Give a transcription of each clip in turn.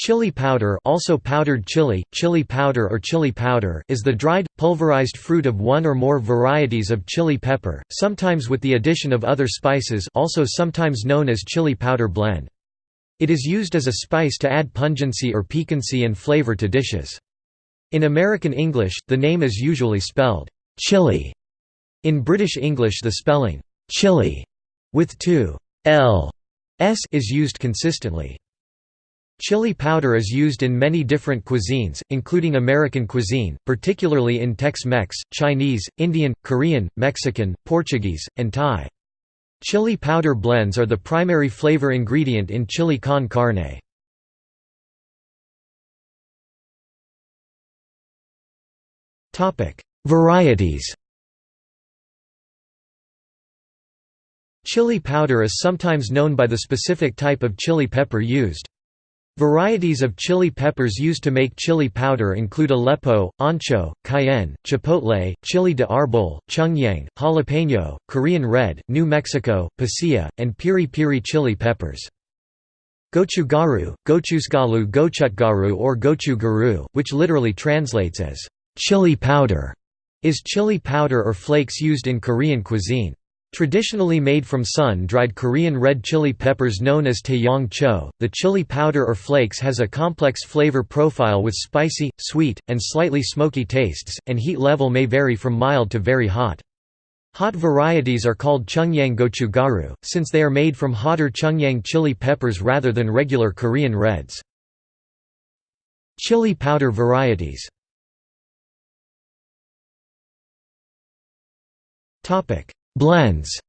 Chili powder also powdered chili, chili powder or chili powder is the dried, pulverized fruit of one or more varieties of chili pepper, sometimes with the addition of other spices also sometimes known as chili powder blend. It is used as a spice to add pungency or piquancy and flavor to dishes. In American English, the name is usually spelled, chili. In British English the spelling, chili, with two l s is used consistently. Chili powder is used in many different cuisines, including American cuisine, particularly in Tex-Mex, Chinese, Indian, Korean, Mexican, Portuguese, and Thai. Chili powder blends are the primary flavor ingredient in chili con carne. Varieties Chili powder is sometimes known by the specific type of chili pepper used. Varieties of chili peppers used to make chili powder include Aleppo, ancho, cayenne, chipotle, chili de arbol, chungyang, jalapeno, Korean red, New Mexico, pasilla, and piri piri chili peppers. Gochugaru, gochusgalu gochutgaru or gochugaru, which literally translates as chili powder, is chili powder or flakes used in Korean cuisine. Traditionally made from sun-dried Korean red chili peppers known as taeyang cho, the chili powder or flakes has a complex flavor profile with spicy, sweet, and slightly smoky tastes, and heat level may vary from mild to very hot. Hot varieties are called chungyang gochugaru, since they are made from hotter chungyang chili peppers rather than regular Korean reds. Chili powder varieties Blends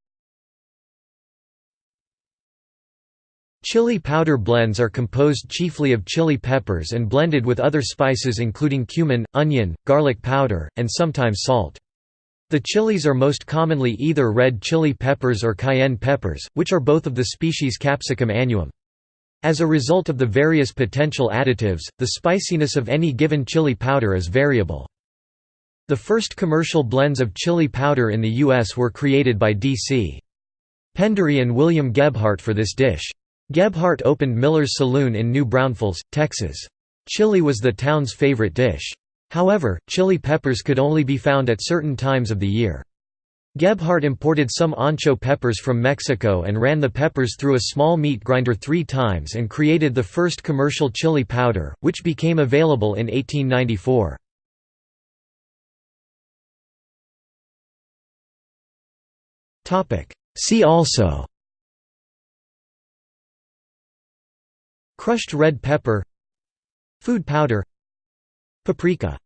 Chili powder blends are composed chiefly of chili peppers and blended with other spices including cumin, onion, garlic powder, and sometimes salt. The chilies are most commonly either red chili peppers or cayenne peppers, which are both of the species Capsicum annuum. As a result of the various potential additives, the spiciness of any given chili powder is variable. The first commercial blends of chili powder in the U.S. were created by D.C. Pendery and William Gebhardt for this dish. Gebhardt opened Miller's Saloon in New Braunfels, Texas. Chili was the town's favorite dish. However, chili peppers could only be found at certain times of the year. Gebhardt imported some ancho peppers from Mexico and ran the peppers through a small meat grinder three times and created the first commercial chili powder, which became available in 1894. See also. Crushed red pepper. Food powder. Paprika